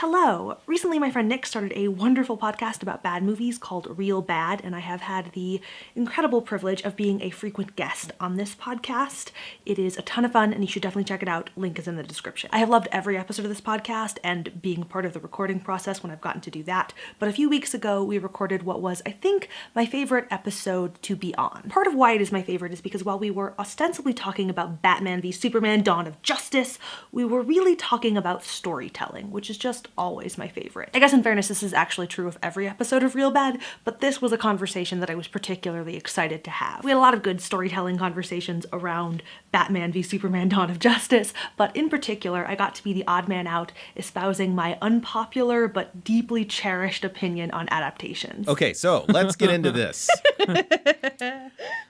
Hello! Recently my friend Nick started a wonderful podcast about bad movies called Real Bad, and I have had the incredible privilege of being a frequent guest on this podcast. It is a ton of fun, and you should definitely check it out. Link is in the description. I have loved every episode of this podcast and being part of the recording process when I've gotten to do that, but a few weeks ago we recorded what was, I think, my favorite episode to be on. Part of why it is my favorite is because while we were ostensibly talking about Batman v Superman Dawn of Justice, we were really talking about storytelling, which is just just always my favorite. I guess in fairness, this is actually true of every episode of Real Bad, but this was a conversation that I was particularly excited to have. We had a lot of good storytelling conversations around Batman v Superman Dawn of Justice, but in particular, I got to be the odd man out espousing my unpopular but deeply cherished opinion on adaptations. Okay, so let's get into this.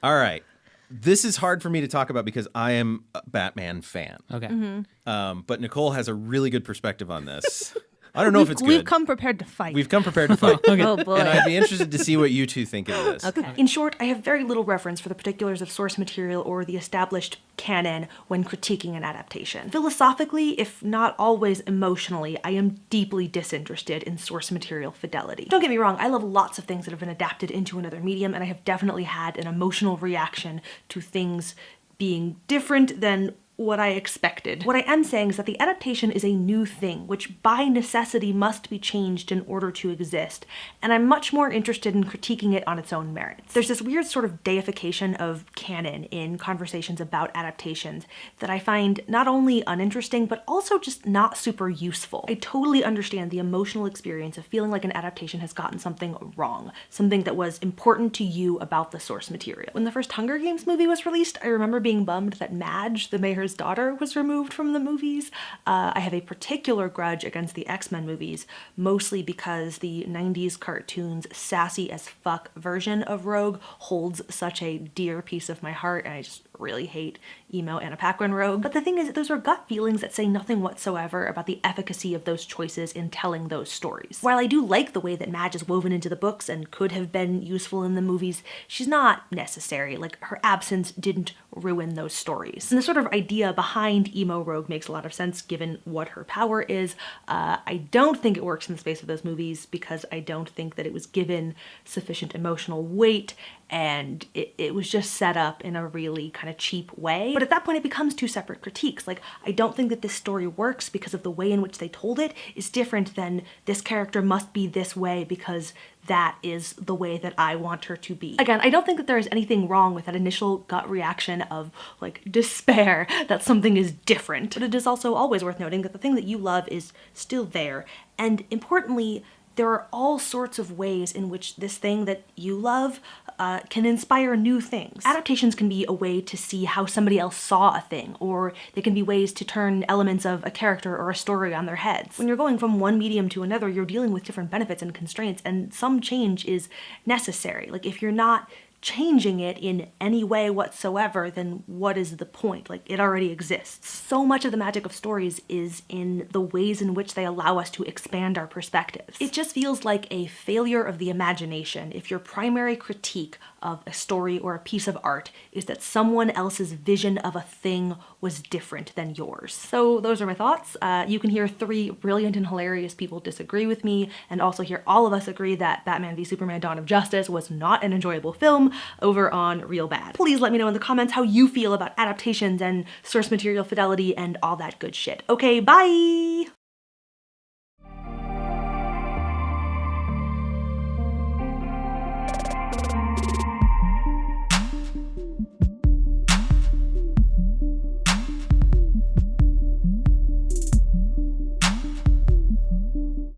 All right this is hard for me to talk about because I am a Batman fan. Okay. Mm-hmm. Um, but Nicole has a really good perspective on this. I don't know we've, if it's good. We've come prepared to fight. We've come prepared to fight. okay. Oh boy. And I'd be interested to see what you two think of this. Okay. In short, I have very little reference for the particulars of source material or the established canon when critiquing an adaptation. Philosophically, if not always emotionally, I am deeply disinterested in source material fidelity. Don't get me wrong, I love lots of things that have been adapted into another medium, and I have definitely had an emotional reaction to things being different than what I expected. What I am saying is that the adaptation is a new thing, which by necessity must be changed in order to exist, and I'm much more interested in critiquing it on its own merits. There's this weird sort of deification of canon in conversations about adaptations that I find not only uninteresting, but also just not super useful. I totally understand the emotional experience of feeling like an adaptation has gotten something wrong, something that was important to you about the source material. When the first Hunger Games movie was released, I remember being bummed that Madge, the mayor's daughter was removed from the movies. Uh, I have a particular grudge against the X-Men movies, mostly because the 90s cartoon's sassy as fuck version of Rogue holds such a dear piece of my heart, and I just really hate emo Anna Paquin Rogue. But the thing is, those are gut feelings that say nothing whatsoever about the efficacy of those choices in telling those stories. While I do like the way that Madge is woven into the books and could have been useful in the movies, she's not necessary. Like, her absence didn't ruin those stories. And the sort of idea behind emo Rogue makes a lot of sense given what her power is. Uh, I don't think it works in the space of those movies because I don't think that it was given sufficient emotional weight and it, it was just set up in a really kind of cheap way. But at that point it becomes two separate critiques. Like, I don't think that this story works because of the way in which they told it is different than this character must be this way because that is the way that I want her to be. Again, I don't think that there is anything wrong with that initial gut reaction of like despair that something is different. But it is also always worth noting that the thing that you love is still there. And importantly, there are all sorts of ways in which this thing that you love uh, can inspire new things. Adaptations can be a way to see how somebody else saw a thing, or they can be ways to turn elements of a character or a story on their heads. When you're going from one medium to another, you're dealing with different benefits and constraints, and some change is necessary. Like if you're not changing it in any way whatsoever, then what is the point? Like, it already exists. So much of the magic of stories is in the ways in which they allow us to expand our perspectives. It just feels like a failure of the imagination if your primary critique of a story or a piece of art is that someone else's vision of a thing was different than yours. So those are my thoughts. Uh, you can hear three brilliant and hilarious people disagree with me, and also hear all of us agree that Batman v Superman Dawn of Justice was not an enjoyable over on Real Bad. Please let me know in the comments how you feel about adaptations and source material fidelity and all that good shit. Okay, bye!